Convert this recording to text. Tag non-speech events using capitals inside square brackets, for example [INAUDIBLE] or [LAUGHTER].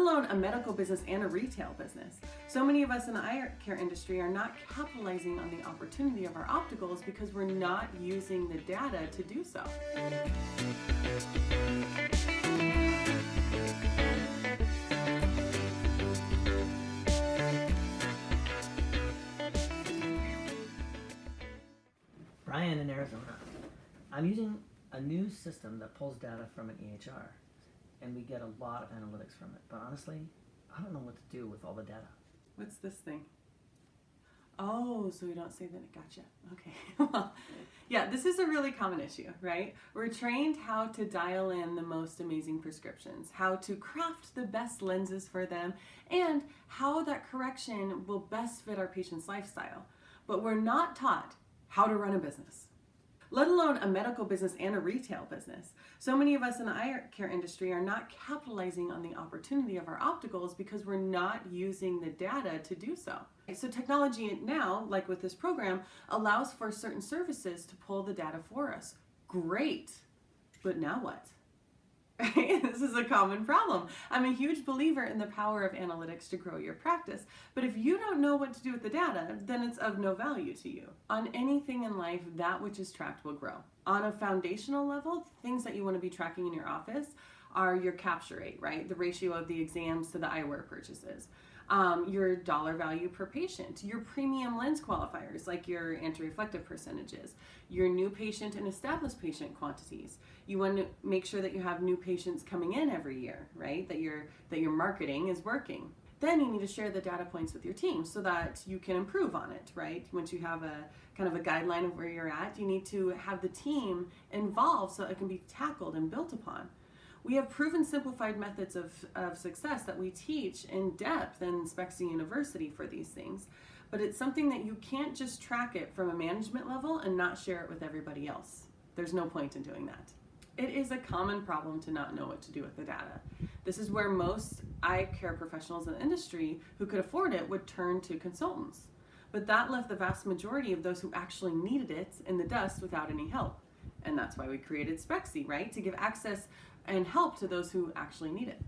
alone a medical business and a retail business. So many of us in the eye care industry are not capitalizing on the opportunity of our opticals because we're not using the data to do so. Brian in Arizona. I'm using a new system that pulls data from an EHR and we get a lot of analytics from it. But honestly, I don't know what to do with all the data. What's this thing? Oh, so we don't say that it gotcha. Okay. [LAUGHS] well, yeah, this is a really common issue, right? We're trained how to dial in the most amazing prescriptions, how to craft the best lenses for them, and how that correction will best fit our patient's lifestyle. But we're not taught how to run a business let alone a medical business and a retail business. So many of us in the eye care industry are not capitalizing on the opportunity of our opticals because we're not using the data to do so. So technology now, like with this program, allows for certain services to pull the data for us. Great, but now what? [LAUGHS] this is a common problem. I'm a huge believer in the power of analytics to grow your practice, but if you don't know what to do with the data, then it's of no value to you. On anything in life, that which is tracked will grow. On a foundational level, things that you want to be tracking in your office are your capture rate, right? The ratio of the exams to the eyewear purchases um, your dollar value per patient, your premium lens qualifiers like your anti-reflective percentages, your new patient and established patient quantities. You want to make sure that you have new patients coming in every year, right? That your that your marketing is working. Then you need to share the data points with your team so that you can improve on it, right? Once you have a kind of a guideline of where you're at, you need to have the team involved so it can be tackled and built upon. We have proven simplified methods of, of success that we teach in depth in Spexy University for these things, but it's something that you can't just track it from a management level and not share it with everybody else. There's no point in doing that. It is a common problem to not know what to do with the data. This is where most eye care professionals in the industry who could afford it would turn to consultants. But that left the vast majority of those who actually needed it in the dust without any help. And that's why we created Spexy, right? To give access and help to those who actually need it.